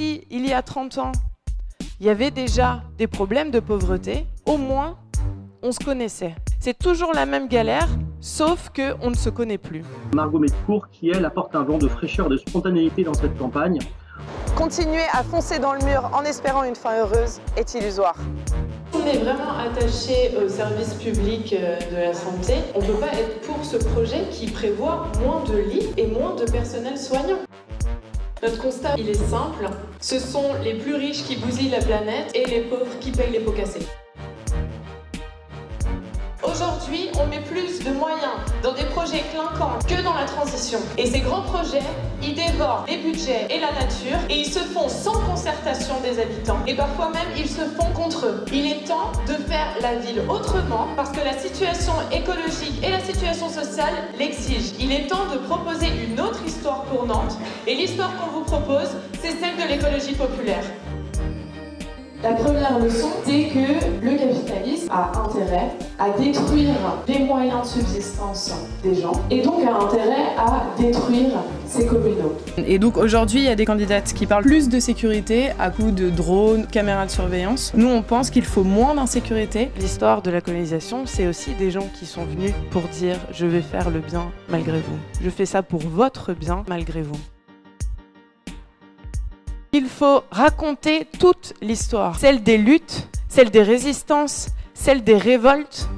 si il y a 30 ans, il y avait déjà des problèmes de pauvreté, au moins on se connaissait. C'est toujours la même galère, sauf qu'on ne se connaît plus. Margot Metcourt qui, elle, apporte un vent de fraîcheur et de spontanéité dans cette campagne. Continuer à foncer dans le mur en espérant une fin heureuse est illusoire. On est vraiment attaché au service public euh, de la santé. On ne peut pas être pour ce projet qui prévoit moins de lits et moins de personnel soignant. Notre constat, il est simple. Ce sont les plus riches qui bousillent la planète et les pauvres qui payent les pots cassés. Aujourd'hui, on met plus de moyens dans des projets clinquants que dans la transition. Et ces grands projets, ils les budgets et la nature et ils se font sans concertation des habitants. Et parfois même, ils se font contre eux. Il est temps de faire la ville autrement parce que la situation écologique et la situation sociale l'exigent. Il est temps de proposer une autre histoire pour Nantes. Et l'histoire qu'on vous propose, c'est celle de l'écologie populaire. La première leçon, c'est que le a intérêt à détruire les moyens de subsistance des gens et donc a intérêt à détruire ses communaux. Et donc aujourd'hui, il y a des candidates qui parlent plus de sécurité à coup de drones, caméras de surveillance. Nous, on pense qu'il faut moins d'insécurité. L'histoire de la colonisation, c'est aussi des gens qui sont venus pour dire « je vais faire le bien malgré vous ». Je fais ça pour votre bien malgré vous. Il faut raconter toute l'histoire, celle des luttes, celle des résistances, celle des révoltes.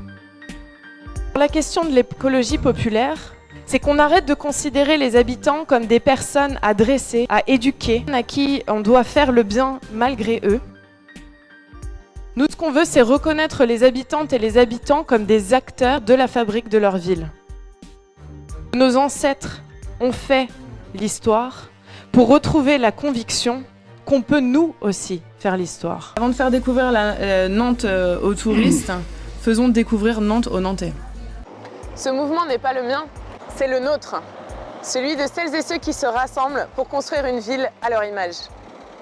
La question de l'écologie populaire, c'est qu'on arrête de considérer les habitants comme des personnes à dresser, à éduquer, à qui on doit faire le bien malgré eux. Nous, ce qu'on veut, c'est reconnaître les habitantes et les habitants comme des acteurs de la fabrique de leur ville. Nos ancêtres ont fait l'histoire, pour retrouver la conviction qu'on peut nous aussi faire l'histoire. Avant de faire découvrir la, euh, Nantes euh, aux touristes, faisons découvrir Nantes aux Nantais. Ce mouvement n'est pas le mien, c'est le nôtre. Celui de celles et ceux qui se rassemblent pour construire une ville à leur image.